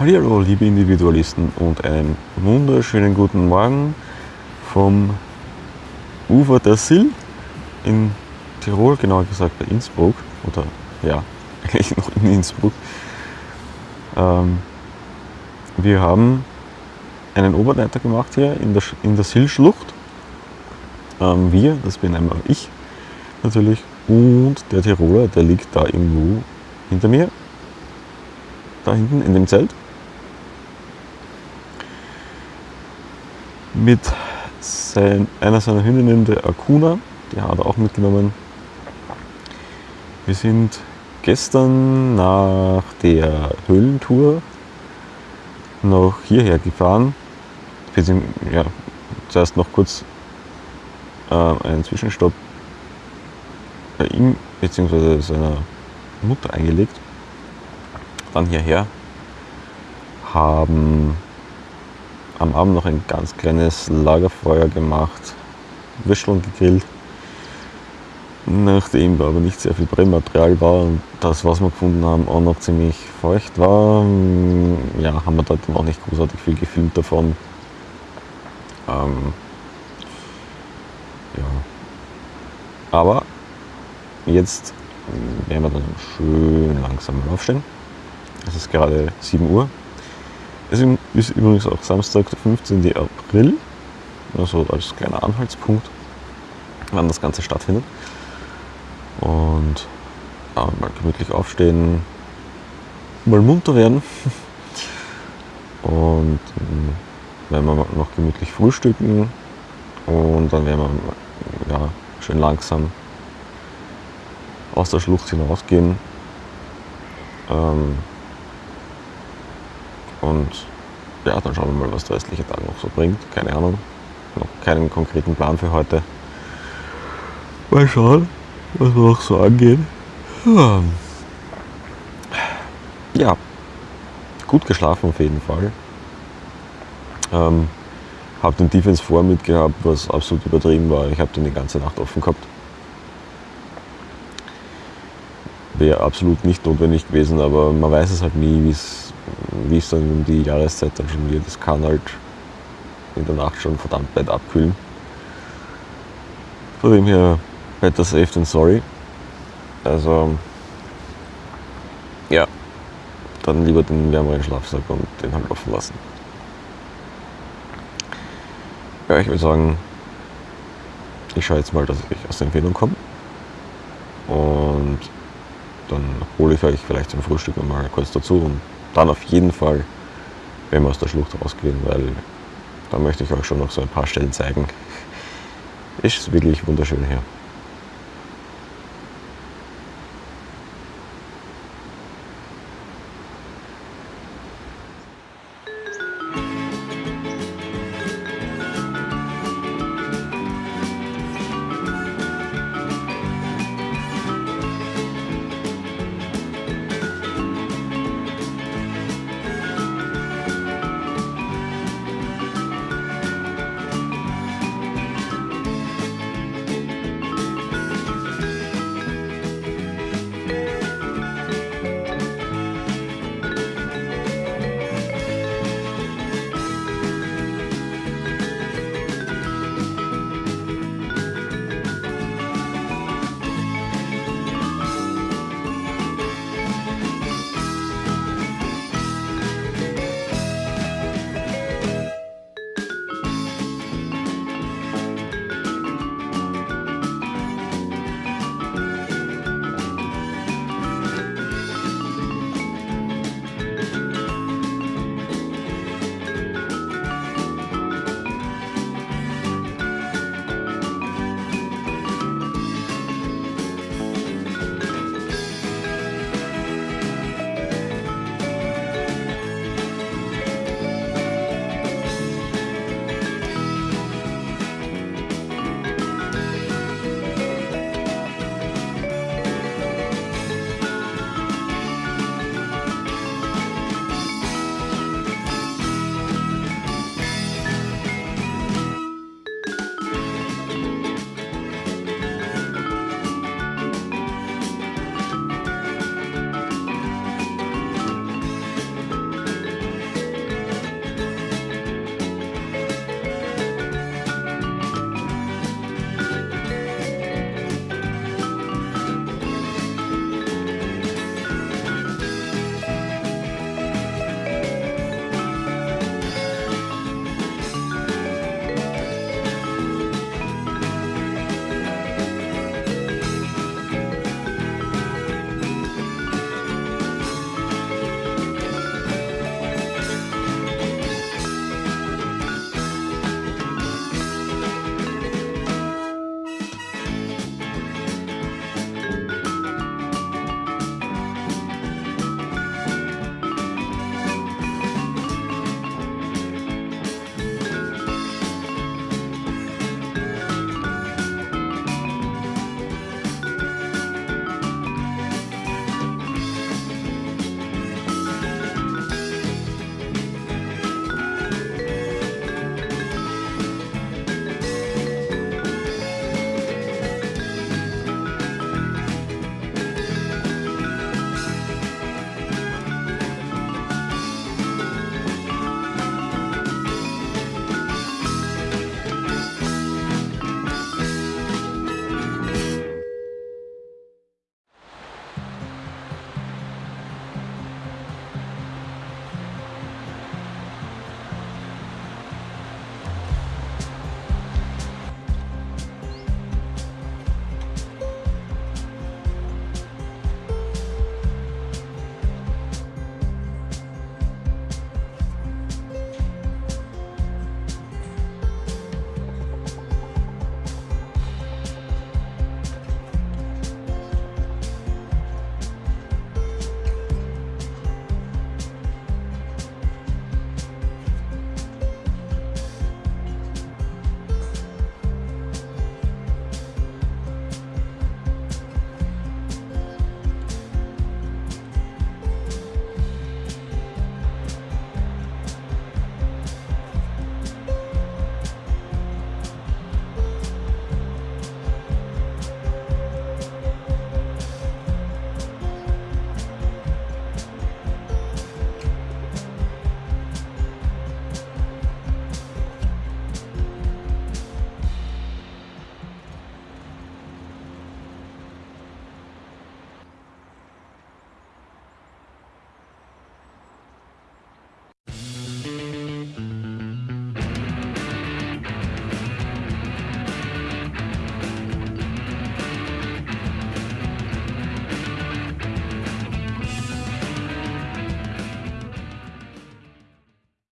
Hallo liebe Individualisten und einen wunderschönen guten Morgen vom Ufer der Sill in Tirol, genauer gesagt bei Innsbruck oder ja, eigentlich noch in Innsbruck. Ähm, wir haben einen Oberleiter gemacht hier in der, in der Sill-Schlucht. Ähm, wir, das bin einmal ich natürlich und der Tiroler, der liegt da irgendwo hinter mir da hinten in dem Zelt. Mit sein, einer seiner Hündinnen, der Akuna, die hat er auch mitgenommen. Wir sind gestern nach der Höhlentour noch hierher gefahren. Ja, zuerst noch kurz äh, einen Zwischenstopp bei ihm bzw. seiner Mutter eingelegt dann hierher, haben am Abend noch ein ganz kleines Lagerfeuer gemacht, Würsteln gegrillt. Nachdem da aber nicht sehr viel Brennmaterial war und das, was wir gefunden haben, auch noch ziemlich feucht war, ja, haben wir dort noch nicht großartig viel gefilmt davon. Ähm, ja. Aber jetzt werden wir dann schön langsam aufstehen. Es ist gerade 7 Uhr. Es ist übrigens auch Samstag, der 15. April, also als kleiner Anhaltspunkt, wann das Ganze stattfindet. Und ja, mal gemütlich aufstehen, mal munter werden. Und dann werden wir noch gemütlich frühstücken und dann werden wir ja, schön langsam aus der Schlucht hinausgehen. Ähm, und ja, dann schauen wir mal, was der restliche Tag noch so bringt. Keine Ahnung. Noch keinen konkreten Plan für heute. Mal schauen, was wir noch so angehen. Ja, gut geschlafen auf jeden Fall. Ähm, habe den Defense vor mitgehabt, was absolut übertrieben war. Ich habe den die ganze Nacht offen gehabt. Wäre absolut nicht notwendig gewesen, aber man weiß es halt nie, wie es wie es dann um die Jahreszeit dann schon wird, das kann halt in der Nacht schon verdammt weit abkühlen. Von dem her better safe than sorry. Also ja, dann lieber den wärmeren Schlafsack und den halt offen lassen. Ja, ich würde sagen, ich schaue jetzt mal, dass ich aus der Empfehlung komme. Und dann hole ich euch vielleicht zum Frühstück mal kurz dazu und dann auf jeden Fall, wenn wir aus der Schlucht rausgehen, weil da möchte ich euch schon noch so ein paar Stellen zeigen. Ist wirklich wunderschön hier.